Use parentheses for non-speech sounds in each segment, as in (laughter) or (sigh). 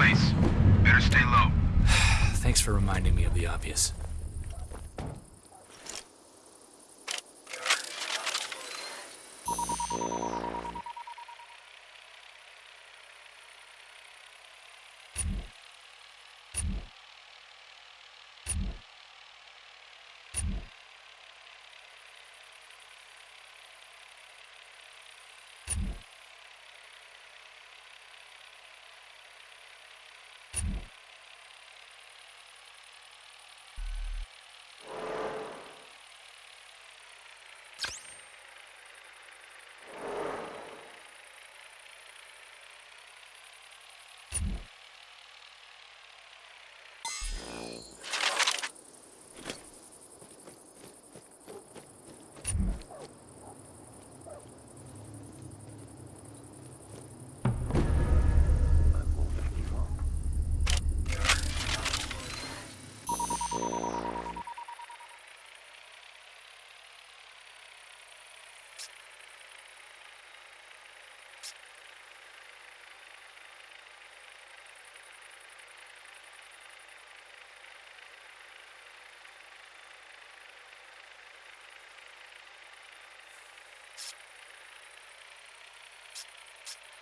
place. Better stay low. (sighs) Thanks for reminding me of the obvious. What's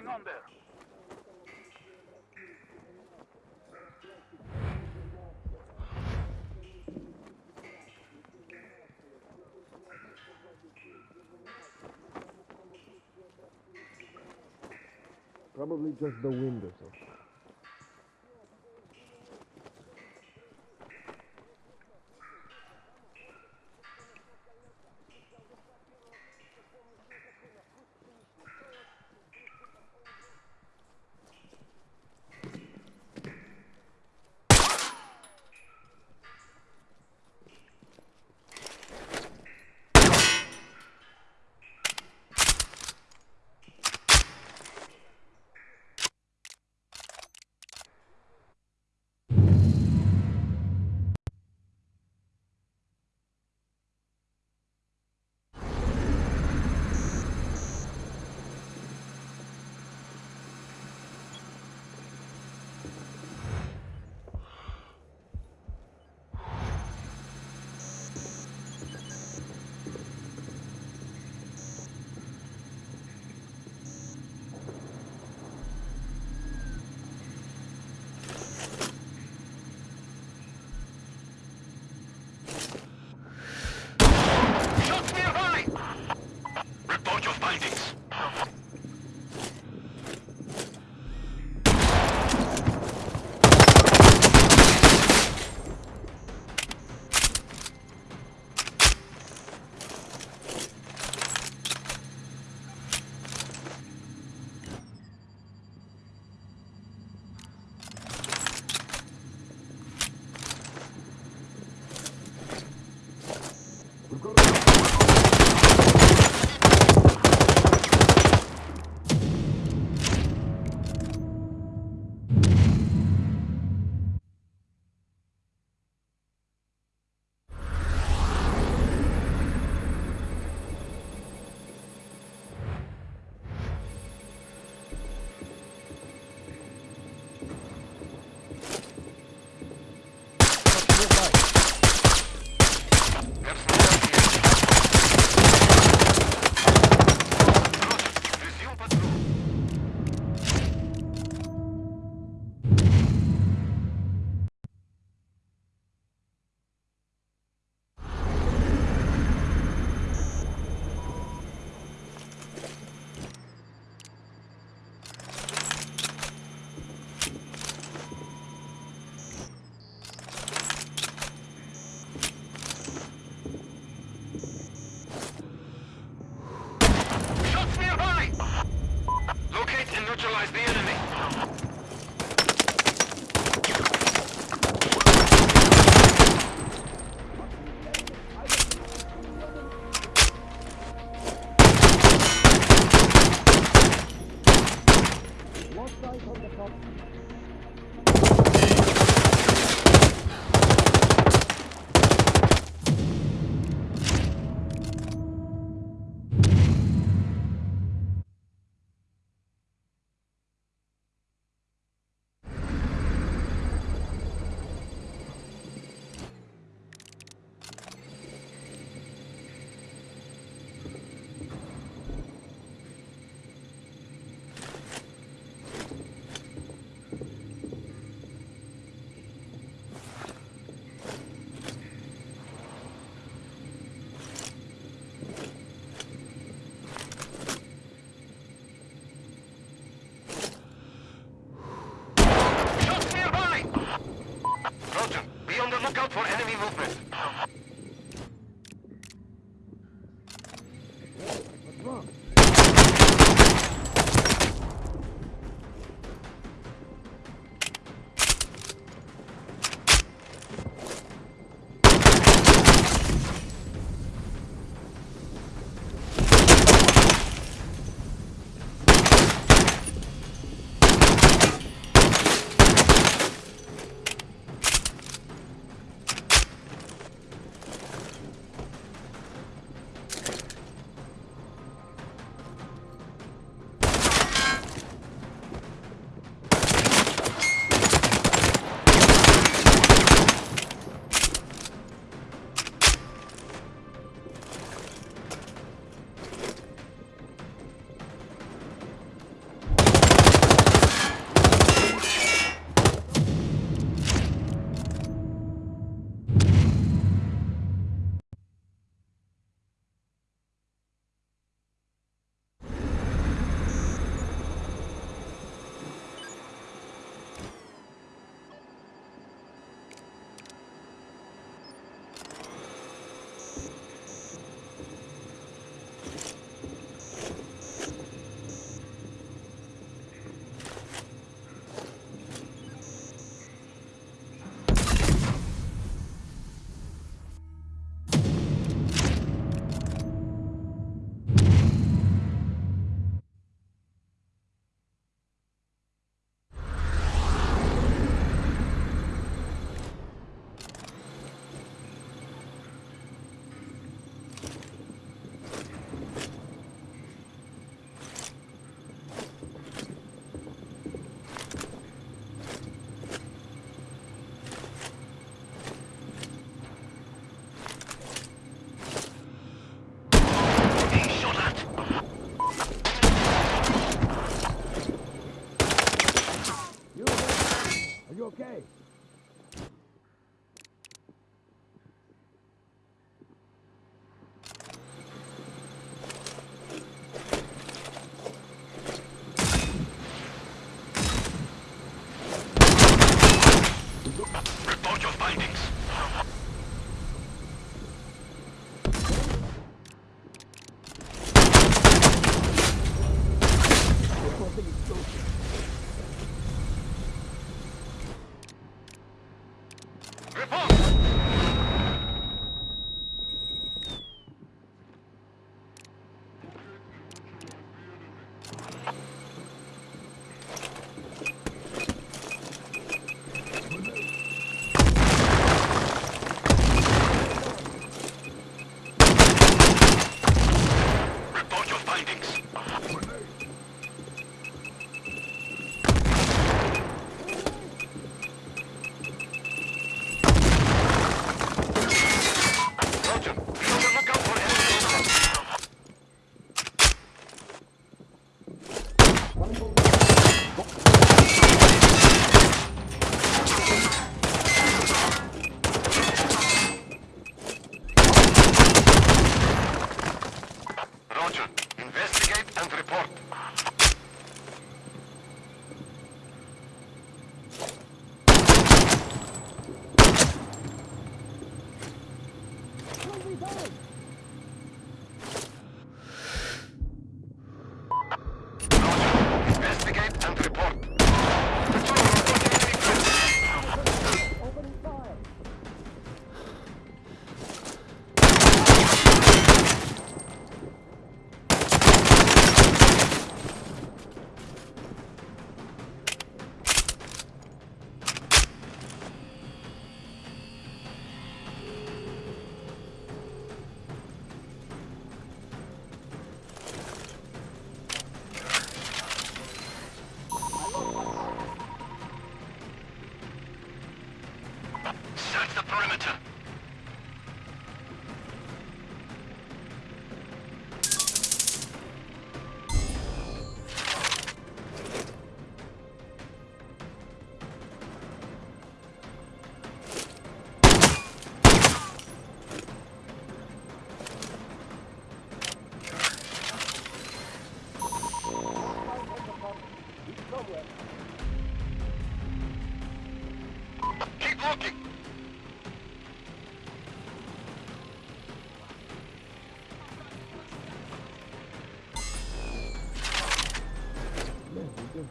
going on there? Probably just the wind or something. Neutralize the enemy. The lookout for enemy movement.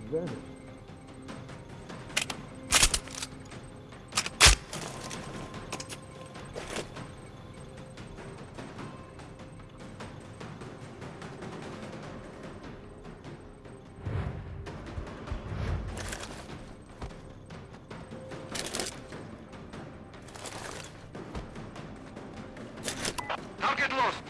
Just vanished. Target lost.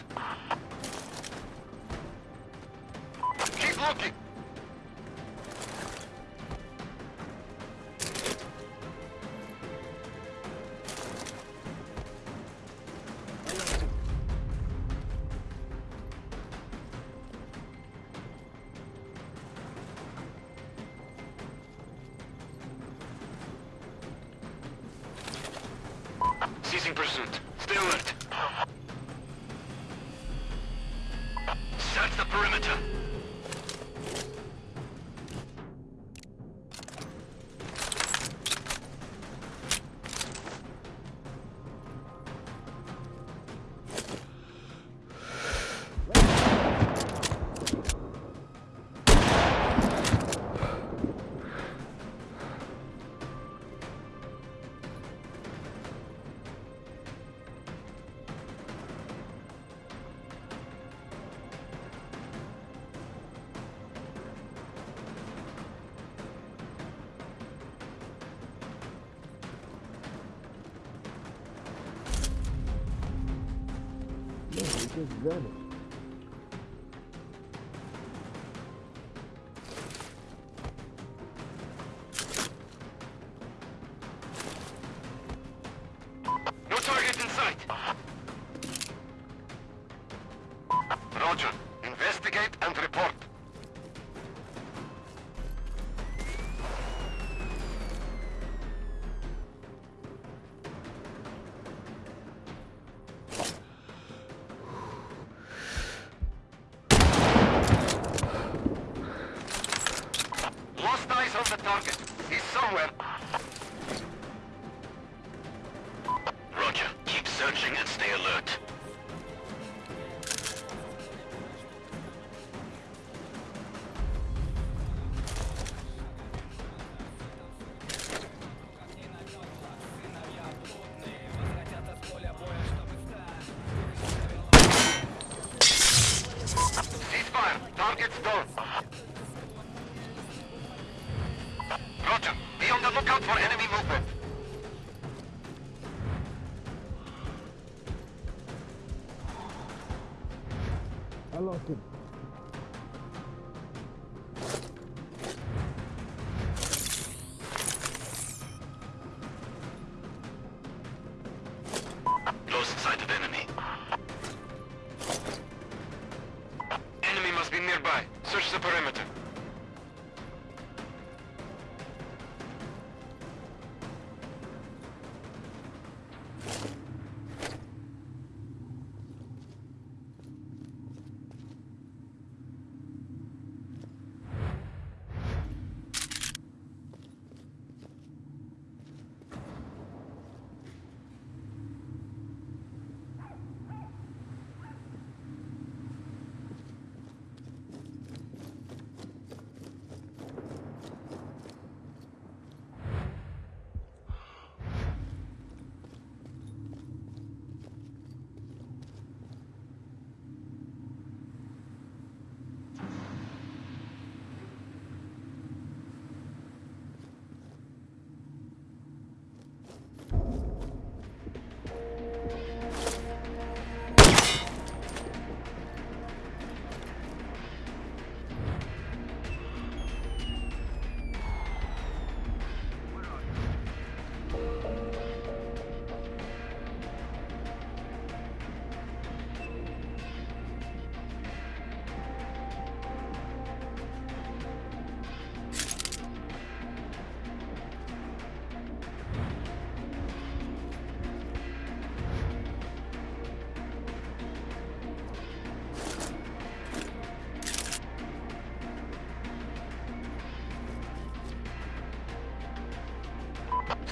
Search the he somewhere.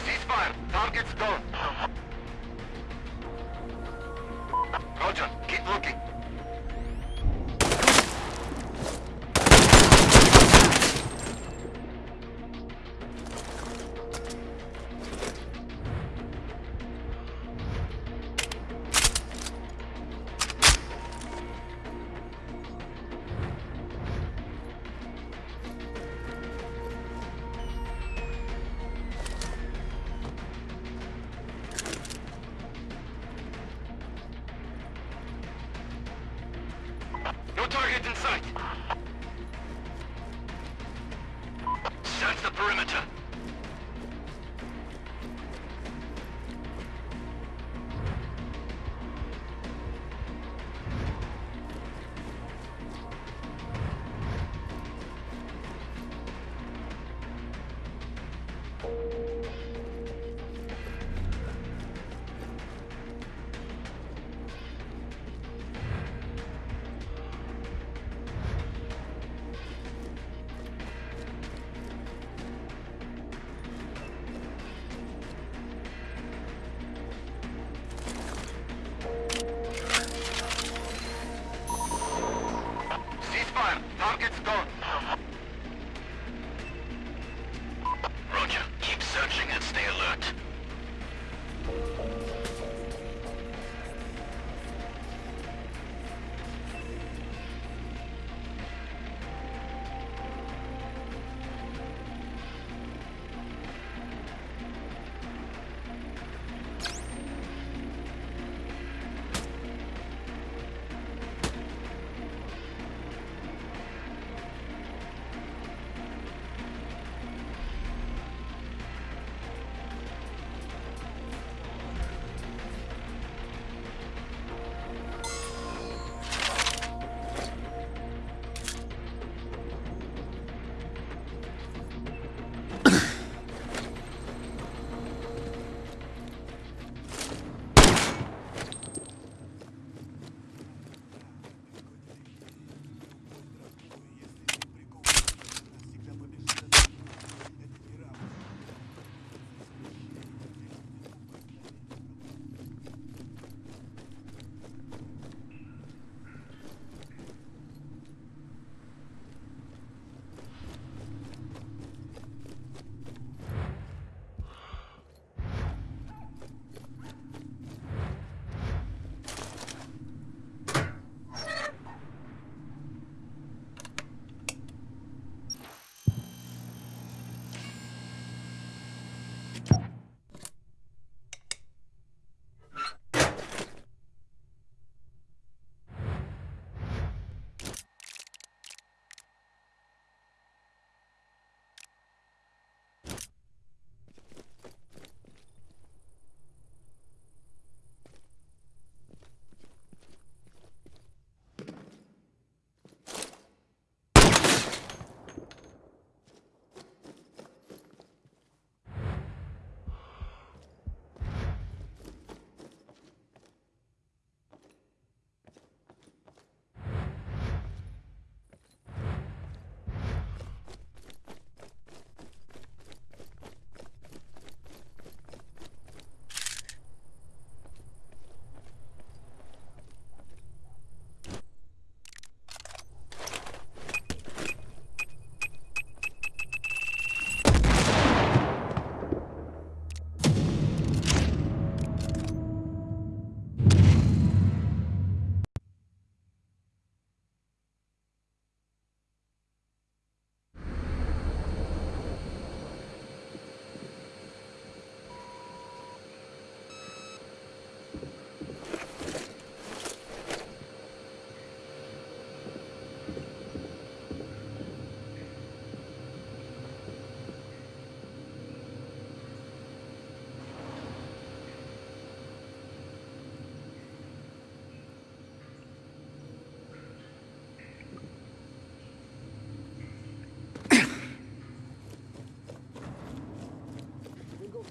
Ceasefire. Target's gone. No target in sight.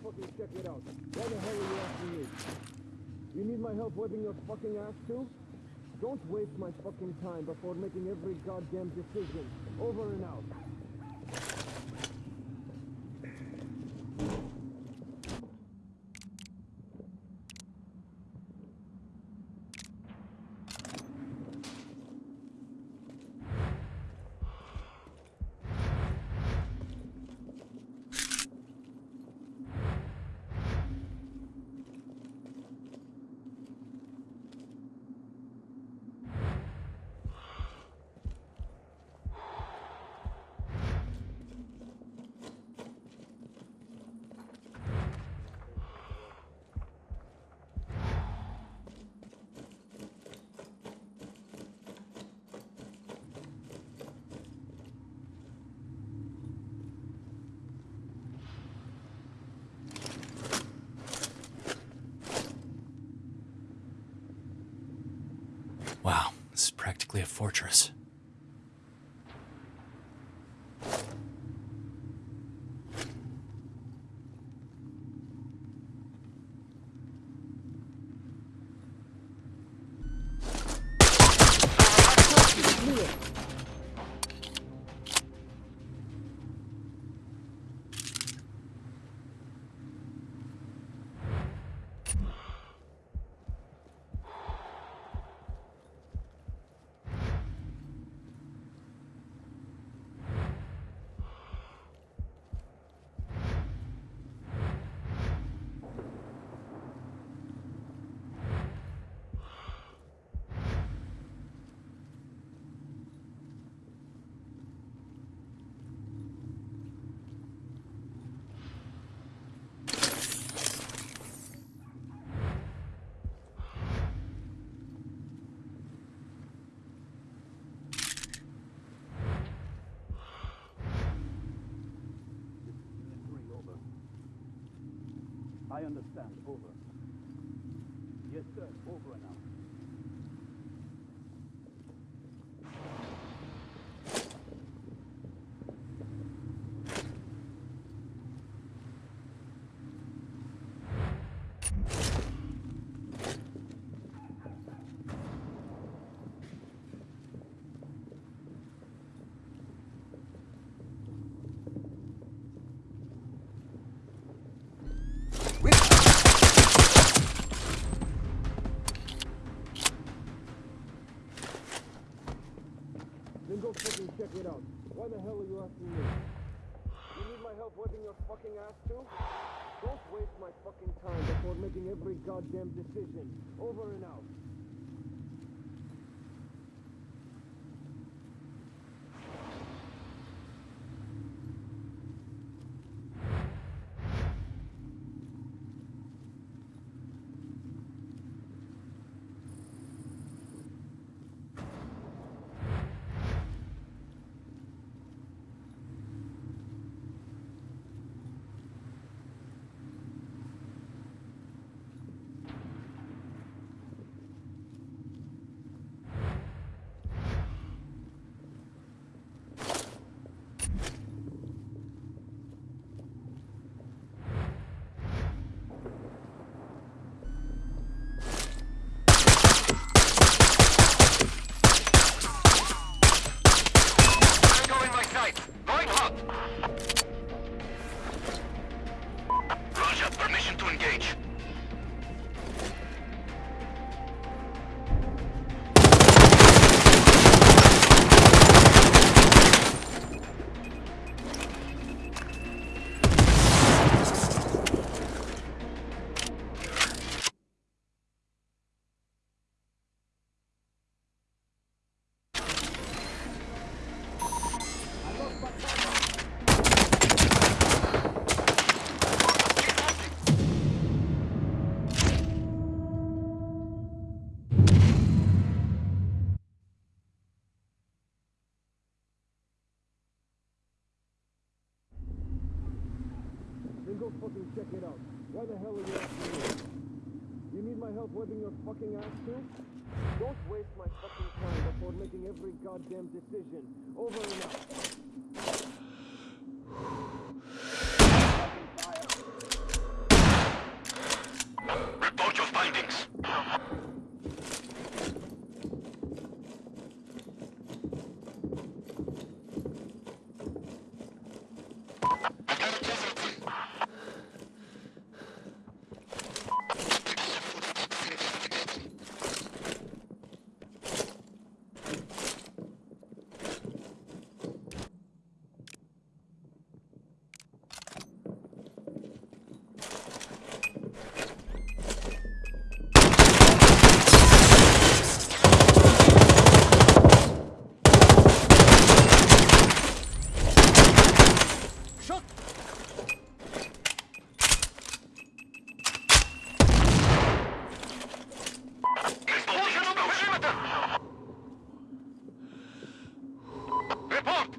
Fucking check it out. Why the hell are you asking me? You need my help wiping your fucking ass too? Don't waste my fucking time before making every goddamn decision. Over and out. A fortress. Three over. I check it out. Why the hell are you asking me? You need my help wiping your fucking ass too? Don't waste my fucking time before making every goddamn decision. Over and out. Don't waste my fucking time before making every goddamn decision. Over and out. report.